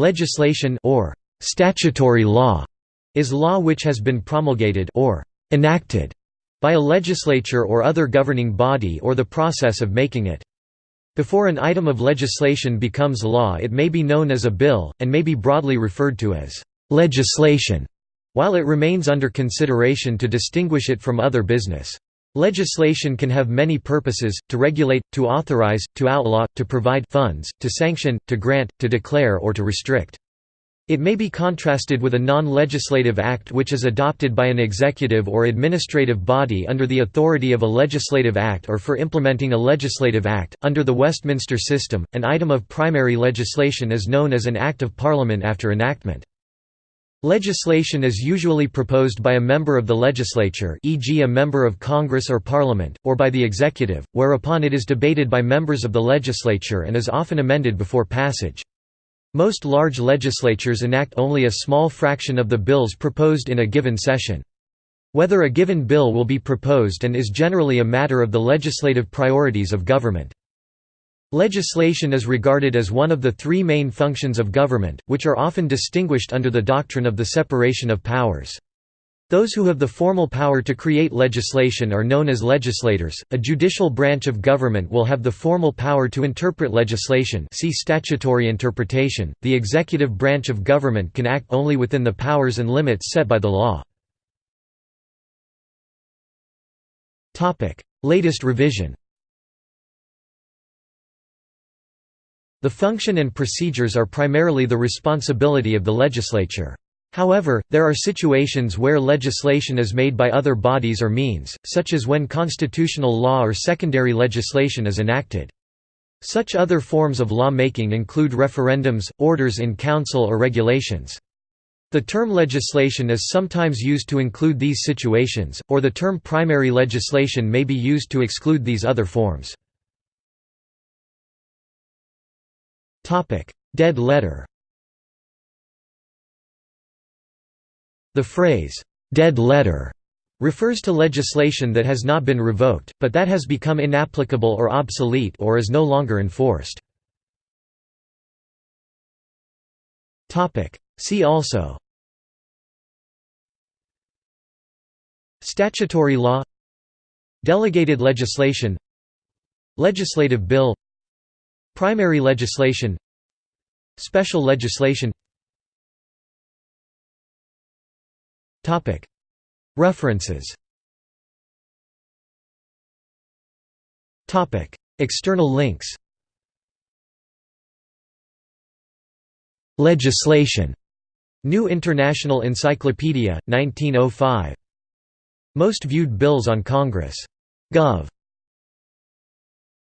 Legislation or statutory law is law which has been promulgated or enacted by a legislature or other governing body or the process of making it. Before an item of legislation becomes law it may be known as a bill, and may be broadly referred to as legislation, while it remains under consideration to distinguish it from other business. Legislation can have many purposes, to regulate, to authorize, to outlaw, to provide funds, to sanction, to grant, to declare or to restrict. It may be contrasted with a non-legislative act which is adopted by an executive or administrative body under the authority of a legislative act or for implementing a legislative act. Under the Westminster system, an item of primary legislation is known as an Act of Parliament after enactment. Legislation is usually proposed by a member of the legislature e.g. a member of Congress or Parliament, or by the executive, whereupon it is debated by members of the legislature and is often amended before passage. Most large legislatures enact only a small fraction of the bills proposed in a given session. Whether a given bill will be proposed and is generally a matter of the legislative priorities of government. Legislation is regarded as one of the three main functions of government, which are often distinguished under the doctrine of the separation of powers. Those who have the formal power to create legislation are known as legislators. A judicial branch of government will have the formal power to interpret legislation. See statutory interpretation. The executive branch of government can act only within the powers and limits set by the law. Topic: Latest revision. The function and procedures are primarily the responsibility of the legislature. However, there are situations where legislation is made by other bodies or means, such as when constitutional law or secondary legislation is enacted. Such other forms of law-making include referendums, orders in council or regulations. The term legislation is sometimes used to include these situations, or the term primary legislation may be used to exclude these other forms. Dead letter. The phrase, "'dead letter' refers to legislation that has not been revoked, but that has become inapplicable or obsolete or is no longer enforced. See also. Statutory law. Delegated legislation. Legislative bill Primary legislation Special legislation References External links Legislation. New International Encyclopedia, 1905. Most viewed bills on Congress. Gov.